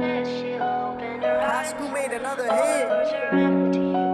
High school made another hit.